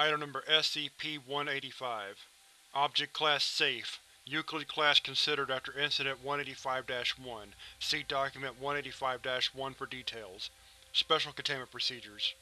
Item Number SCP-185 Object Class Safe Euclid Class considered after Incident 185-1 See Document 185-1 for details. Special Containment Procedures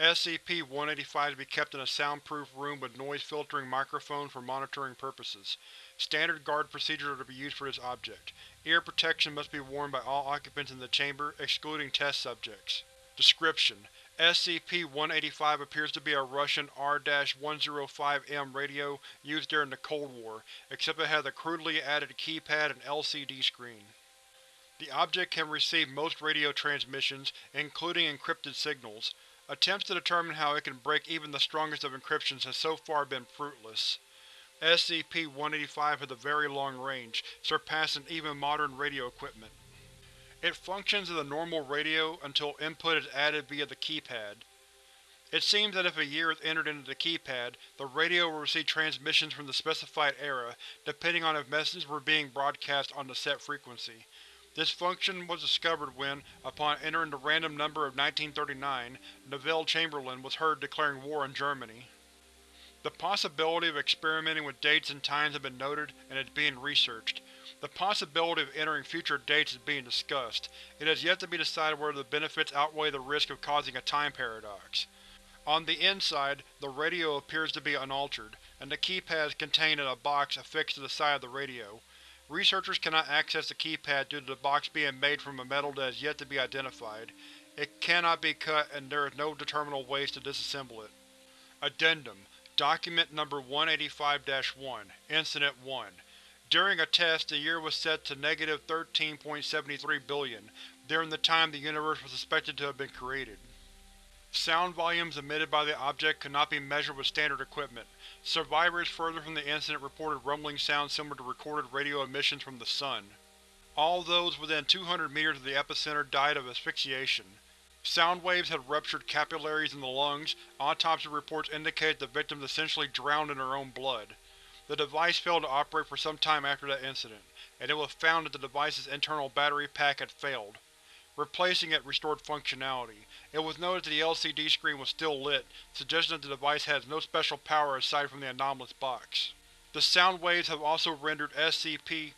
SCP-185 to be kept in a soundproof room with noise-filtering microphones for monitoring purposes. Standard guard procedures are to be used for this object. Ear protection must be worn by all occupants in the chamber, excluding test subjects. Description: SCP-185 appears to be a Russian R-105M radio used during the Cold War, except it has a crudely added keypad and LCD screen. The object can receive most radio transmissions, including encrypted signals. Attempts to determine how it can break even the strongest of encryptions has so far been fruitless. SCP-185 has a very long range, surpassing even modern radio equipment. It functions as a normal radio until input is added via the keypad. It seems that if a year is entered into the keypad, the radio will receive transmissions from the specified era, depending on if messages were being broadcast on the set frequency. This function was discovered when, upon entering the random number of 1939, Neville Chamberlain was heard declaring war on Germany. The possibility of experimenting with dates and times has been noted and is being researched. The possibility of entering future dates is being discussed. It has yet to be decided whether the benefits outweigh the risk of causing a time paradox. On the inside, the radio appears to be unaltered, and the keypad is contained in a box affixed to the side of the radio. Researchers cannot access the keypad due to the box being made from a metal that has yet to be identified. It cannot be cut and there is no determinable ways to disassemble it. Addendum Document Number 185-1 Incident 1 During a test, the year was set to negative 13.73 billion, during the time the universe was suspected to have been created. Sound volumes emitted by the object could not be measured with standard equipment. Survivors further from the incident reported rumbling sounds similar to recorded radio emissions from the Sun. All those within 200 meters of the epicenter died of asphyxiation. Sound waves had ruptured capillaries in the lungs. Autopsy reports indicate the victims essentially drowned in their own blood. The device failed to operate for some time after that incident, and it was found that the device's internal battery pack had failed. Replacing it restored functionality. It was noted that the LCD screen was still lit, suggesting that the device has no special power aside from the anomalous box. The sound waves have also rendered SCP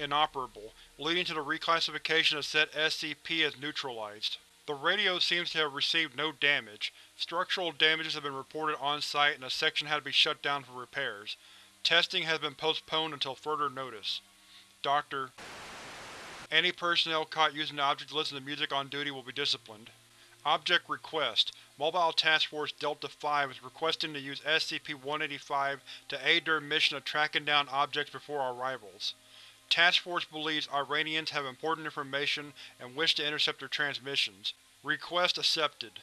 inoperable, leading to the reclassification of said SCP as neutralized. The radio seems to have received no damage. Structural damages have been reported on-site and a section had to be shut down for repairs. Testing has been postponed until further notice. Dr. Any personnel caught using the object to listen to music on duty will be disciplined. Object Request Mobile Task Force Delta-5 is requesting to use SCP-185 to aid their mission of tracking down objects before our arrivals. Task Force believes Iranians have important information and wish to intercept their transmissions. Request accepted.